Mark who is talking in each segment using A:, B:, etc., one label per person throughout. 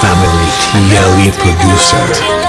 A: Family TLE producer.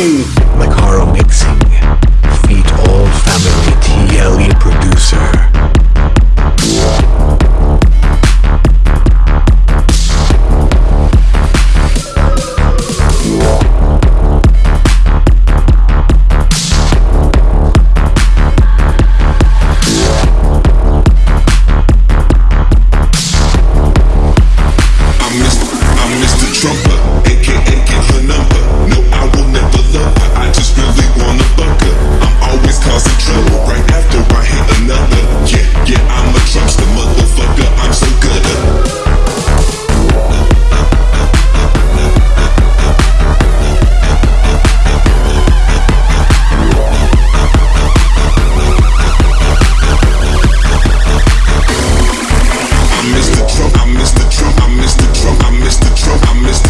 A: Macaro Mixing. Feat all family TLE
B: I
A: miss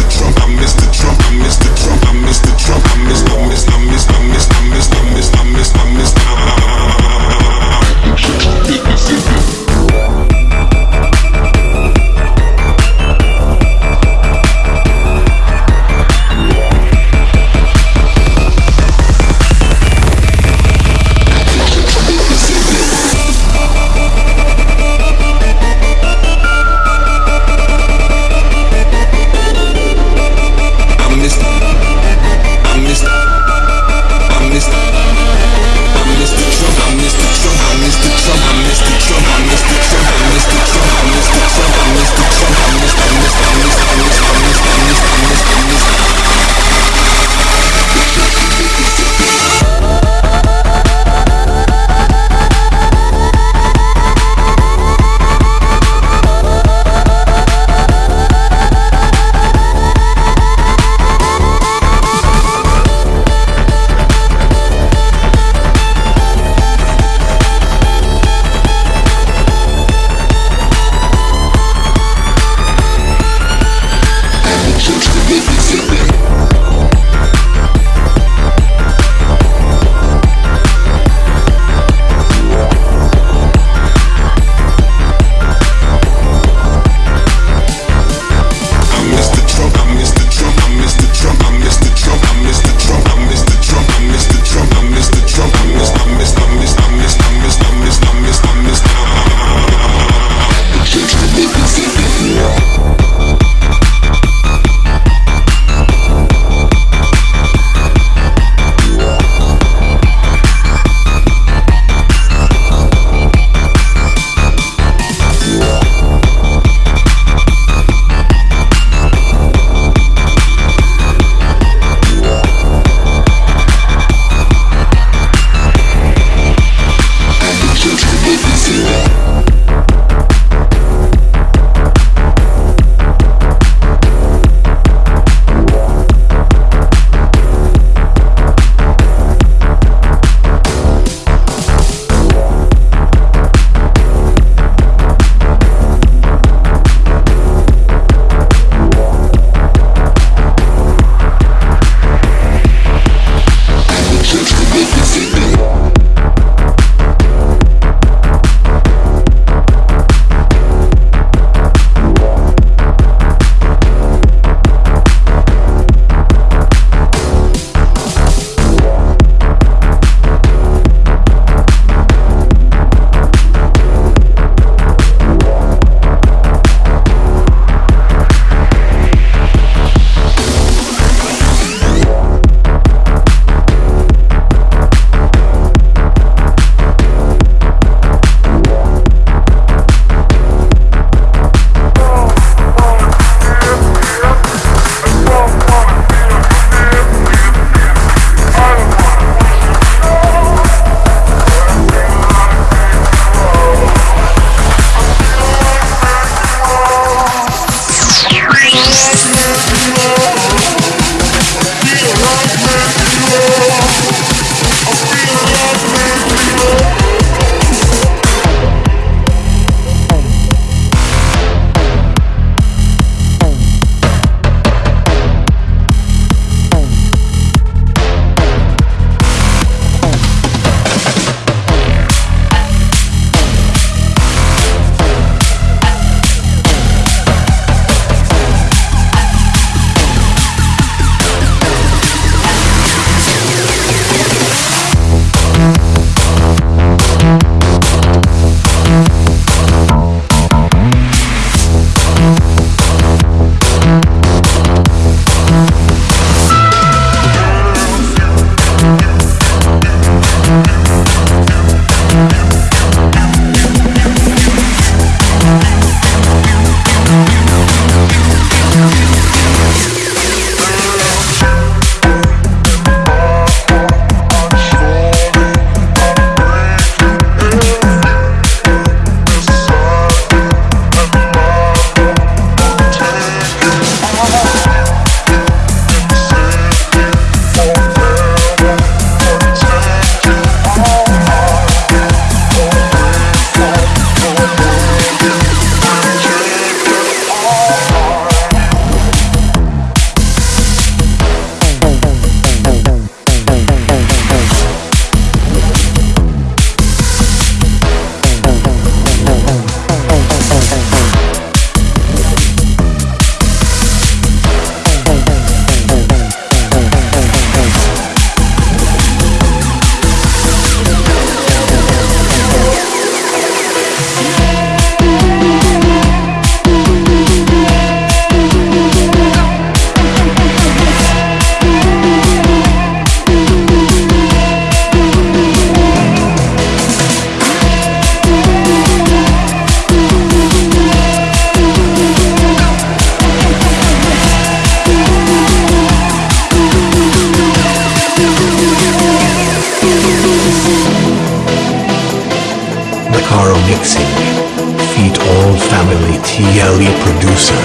A: TLE Producer.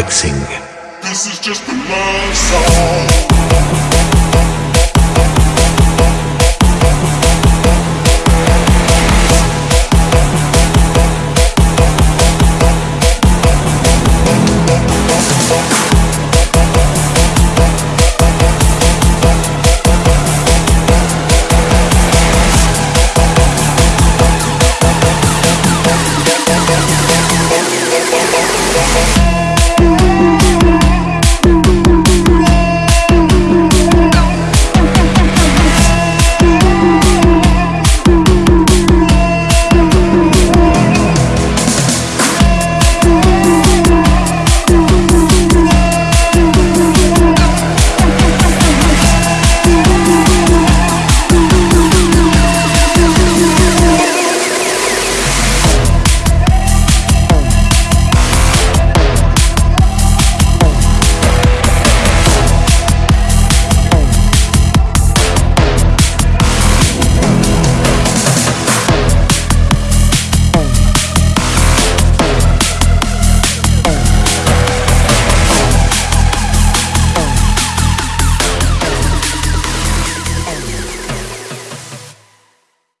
A: Mixing.
C: This is just the love song.